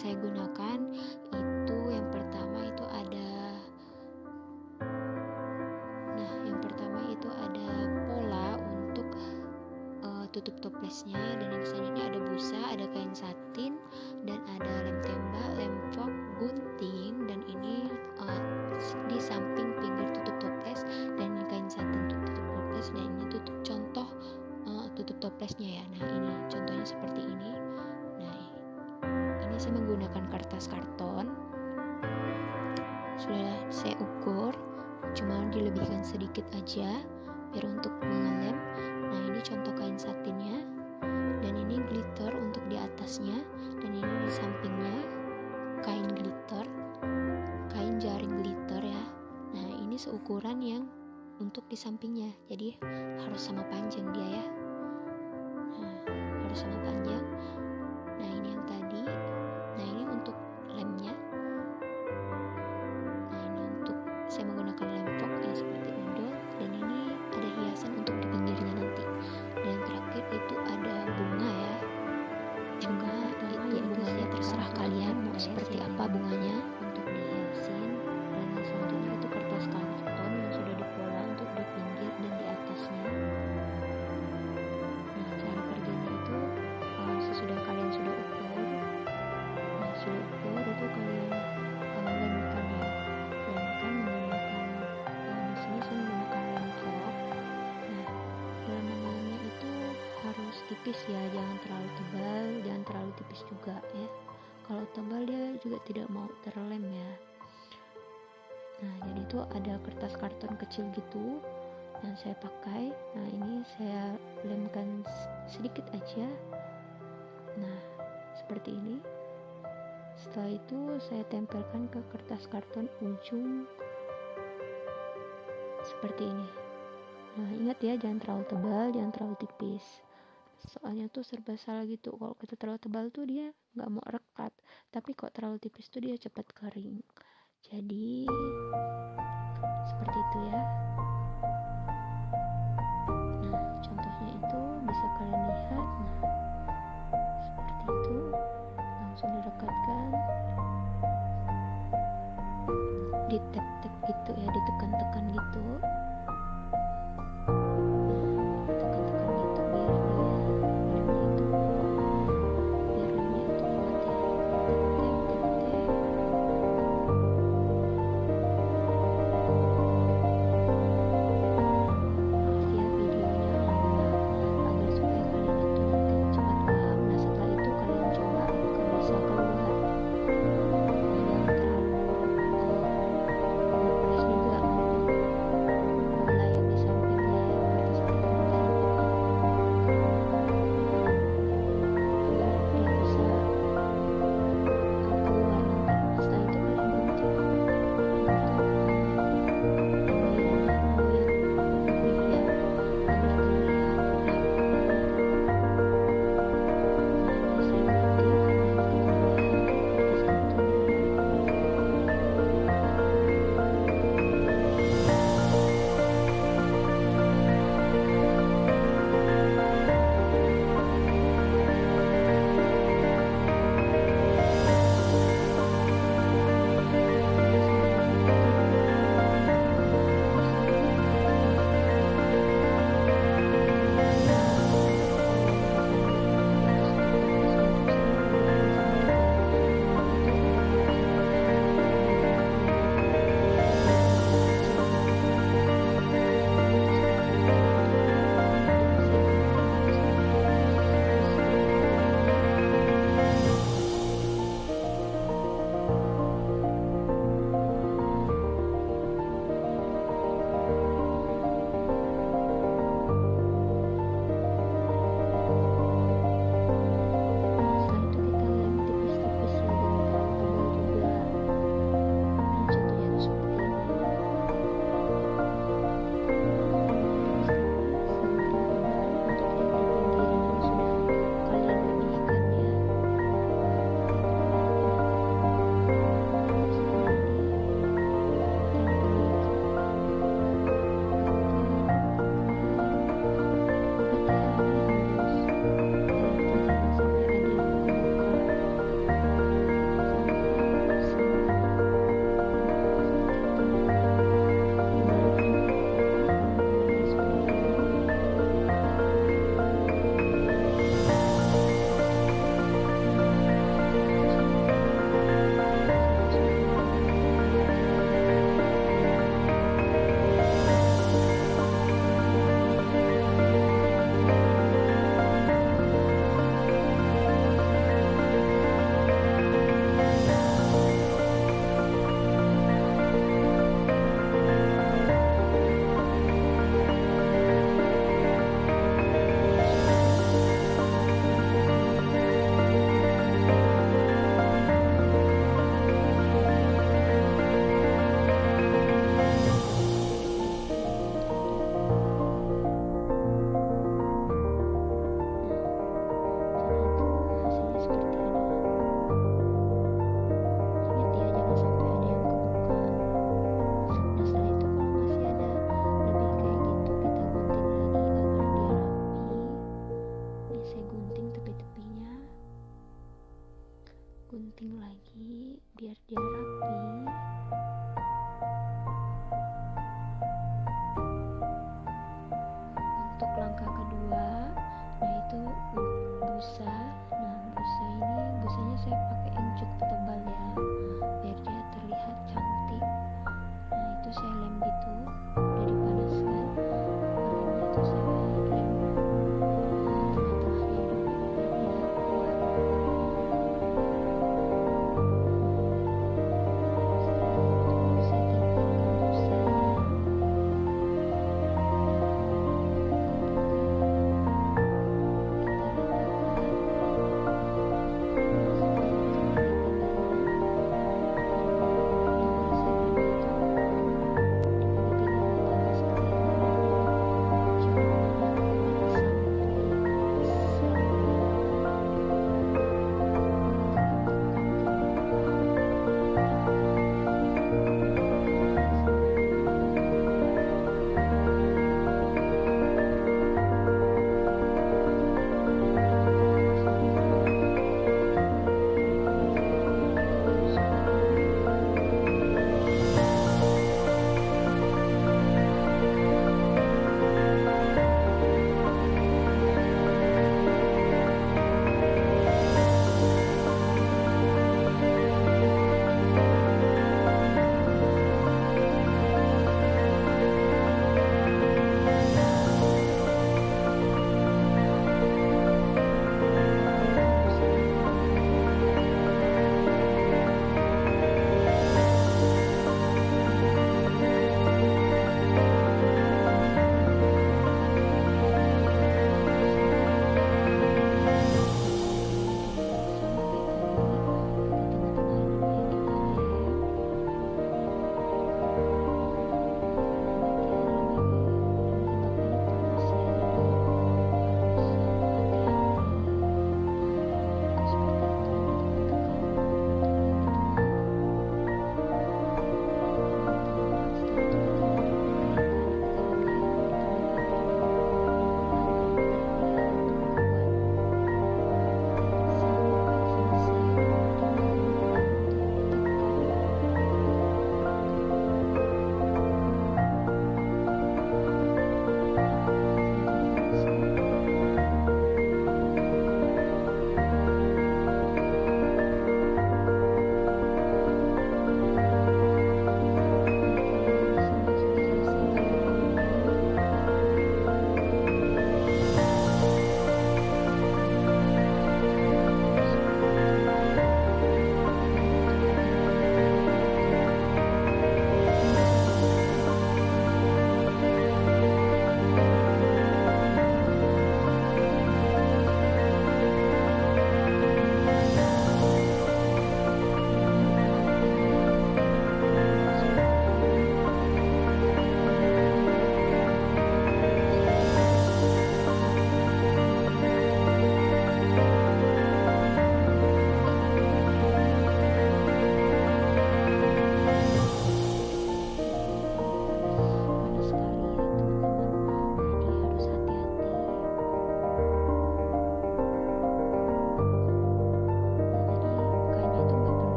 saya gunakan itu yang pertama itu ada nah yang pertama itu ada pola untuk uh, tutup toplesnya. Dan yang selanjutnya ada busa ada kain satin dan ada saya menggunakan kertas karton. Sudah saya ukur cuma dilebihkan sedikit aja biar untuk mengelem nah ini contoh kain satinnya. Dan ini glitter untuk di atasnya dan ini di sampingnya. Kain glitter kain jaring glitter ya. Nah ini seukuran yang untuk di sampingnya jadi harus sama panjang dia ya. Nah, harus sama panjang tipis ya jangan terlalu tebal jangan terlalu tipis juga ya. Kalau tebal dia juga tidak mau terlem ya. Nah jadi itu ada kertas karton kecil gitu yang saya pakai. Nah ini saya lemkan sedikit aja. Nah seperti ini. Setelah itu saya tempelkan ke kertas karton ujung. Seperti ini. Nah ingat ya jangan terlalu tebal jangan terlalu tipis soalnya tuh serba salah gitu. Kalau kita terlalu tebal tuh dia nggak mau rekat. Tapi kok terlalu tipis tuh dia cepat kering. Jadi seperti itu ya. Nah contohnya itu bisa kalian lihat. Nah seperti itu. Langsung direkatkan. Di tap-tap gitu ya ditekan-tekan gitu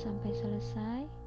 sampai selesai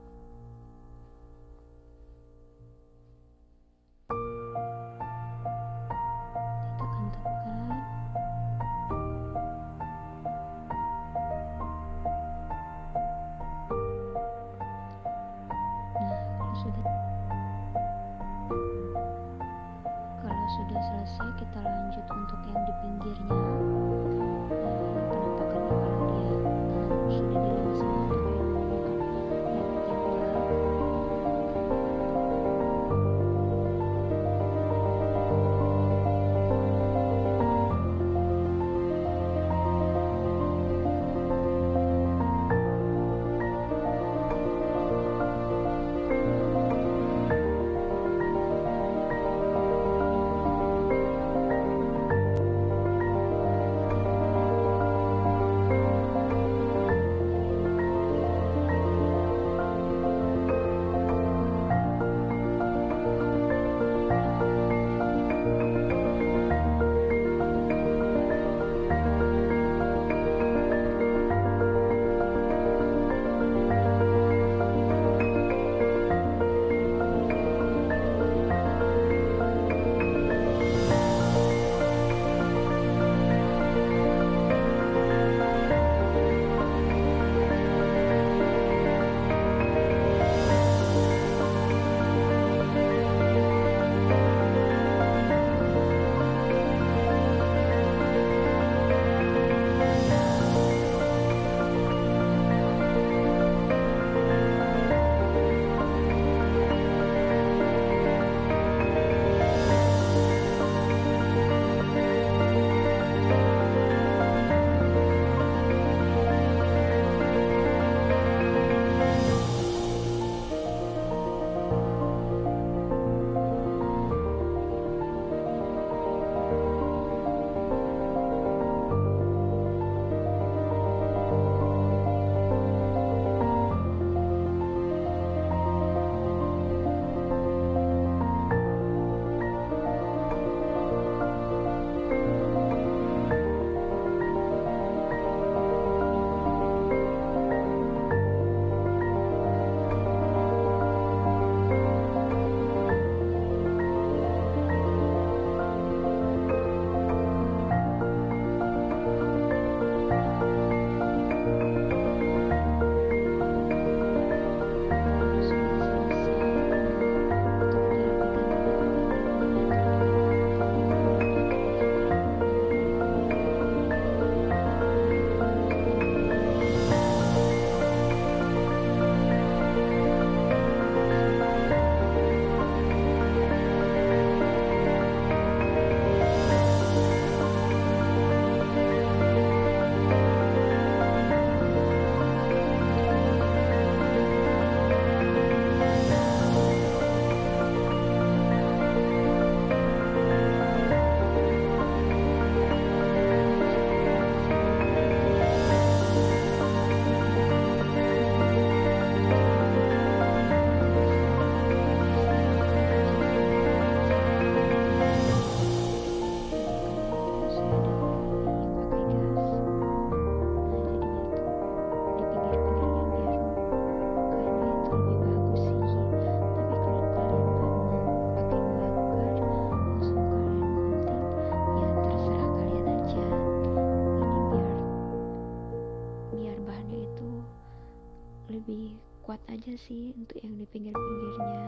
sih untuk yang di pinggir-pinggirnya.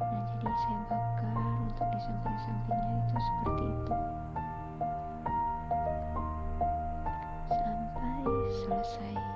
Nah jadi saya bakar untuk di samping-sampingnya itu seperti itu. Sampai selesai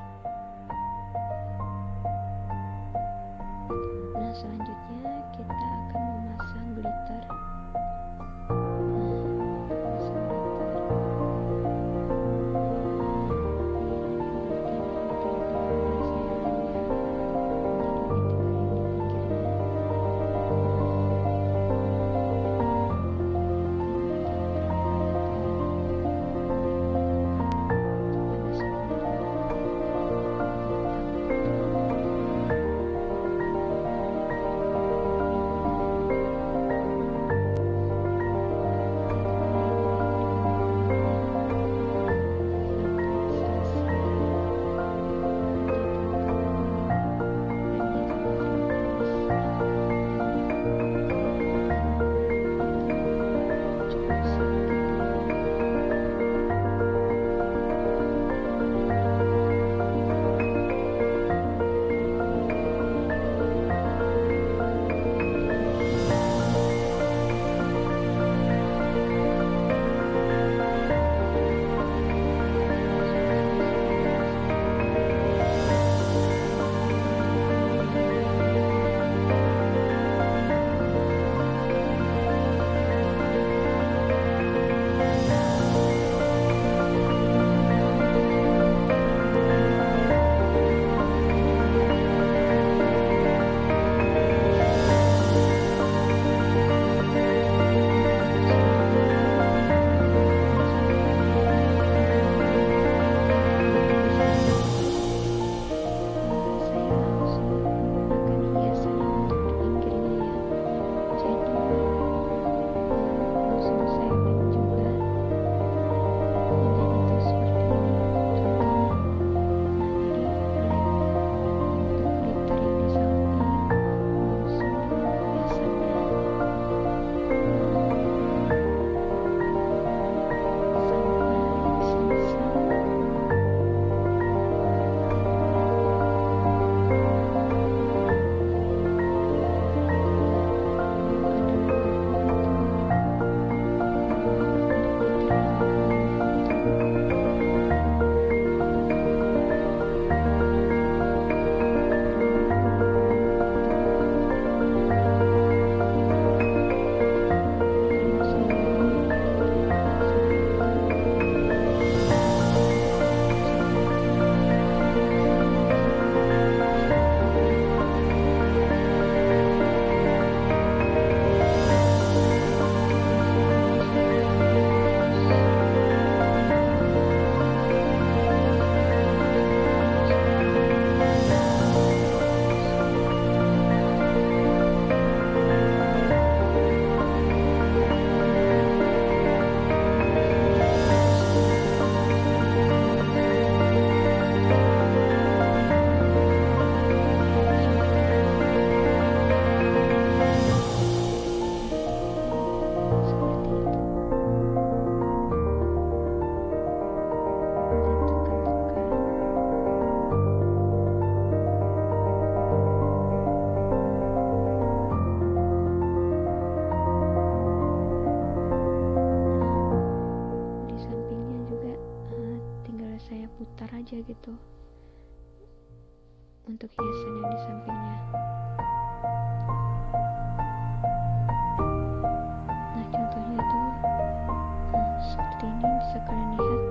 bisa kalian lihat.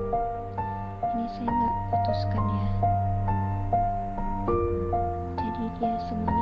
Ini saya nggak putuskan ya. Jadi dia semua